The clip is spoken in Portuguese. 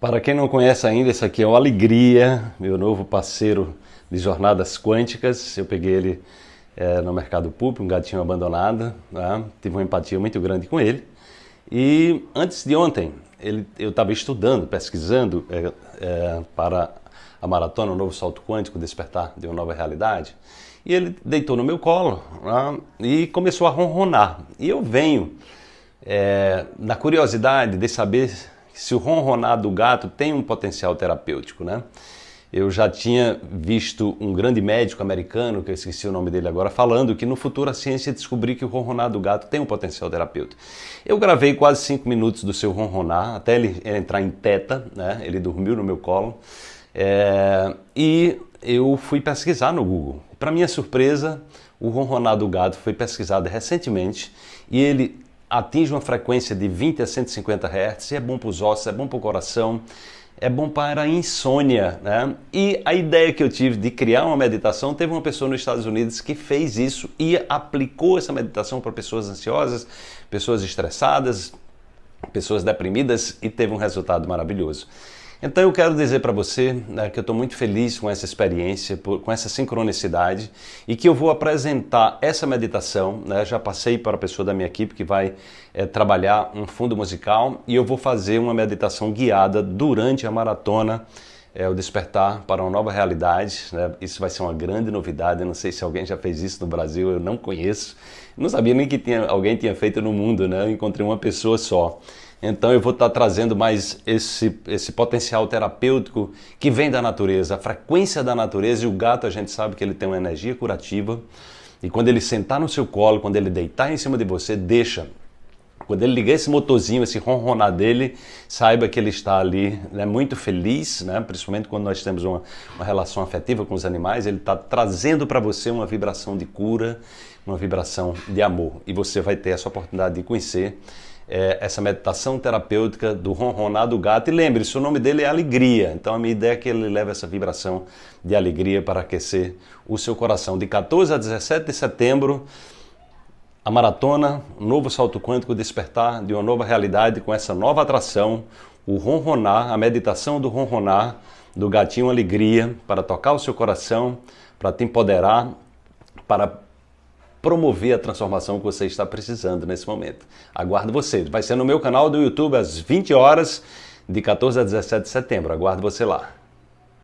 Para quem não conhece ainda, esse aqui é o Alegria, meu novo parceiro de jornadas quânticas. Eu peguei ele é, no mercado público, um gatinho abandonado, né? tive uma empatia muito grande com ele. E antes de ontem, ele, eu estava estudando, pesquisando é, é, para a maratona, o novo salto quântico, despertar de uma nova realidade. E ele deitou no meu colo né? e começou a ronronar. E eu venho é, na curiosidade de saber se o ronronar do gato tem um potencial terapêutico, né? Eu já tinha visto um grande médico americano, que eu esqueci o nome dele agora, falando que no futuro a ciência descobriu que o ronronar do gato tem um potencial terapêutico. Eu gravei quase cinco minutos do seu ronronar, até ele entrar em teta, né? Ele dormiu no meu colo. É... E eu fui pesquisar no Google. Para minha surpresa, o ronronar do gato foi pesquisado recentemente e ele atinge uma frequência de 20 a 150 Hz, é bom para os ossos, é bom para o coração, é bom para a insônia, né? E a ideia que eu tive de criar uma meditação, teve uma pessoa nos Estados Unidos que fez isso e aplicou essa meditação para pessoas ansiosas, pessoas estressadas, pessoas deprimidas e teve um resultado maravilhoso. Então eu quero dizer para você né, que eu estou muito feliz com essa experiência, por, com essa sincronicidade e que eu vou apresentar essa meditação. Né, já passei para a pessoa da minha equipe que vai é, trabalhar um fundo musical e eu vou fazer uma meditação guiada durante a maratona é, o despertar para uma nova realidade. Né? Isso vai ser uma grande novidade. Eu não sei se alguém já fez isso no Brasil, eu não conheço. Não sabia nem que tinha, alguém tinha feito no mundo, né? Eu encontrei uma pessoa só. Então eu vou estar trazendo mais esse, esse potencial terapêutico que vem da natureza, a frequência da natureza. E o gato, a gente sabe que ele tem uma energia curativa. E quando ele sentar no seu colo, quando ele deitar em cima de você, deixa. Quando ele ligar esse motorzinho, esse ronronar dele, saiba que ele está ali né, muito feliz, né, principalmente quando nós temos uma, uma relação afetiva com os animais, ele está trazendo para você uma vibração de cura, uma vibração de amor. E você vai ter essa oportunidade de conhecer é, essa meditação terapêutica do ronronar do gato. E lembre-se, o nome dele é Alegria. Então a minha ideia é que ele leve essa vibração de alegria para aquecer o seu coração. De 14 a 17 de setembro, a maratona, um novo salto quântico, despertar de uma nova realidade com essa nova atração, o ronronar, a meditação do ronronar do gatinho alegria para tocar o seu coração, para te empoderar, para promover a transformação que você está precisando nesse momento. Aguardo você. Vai ser no meu canal do YouTube às 20 horas, de 14 a 17 de setembro. Aguardo você lá.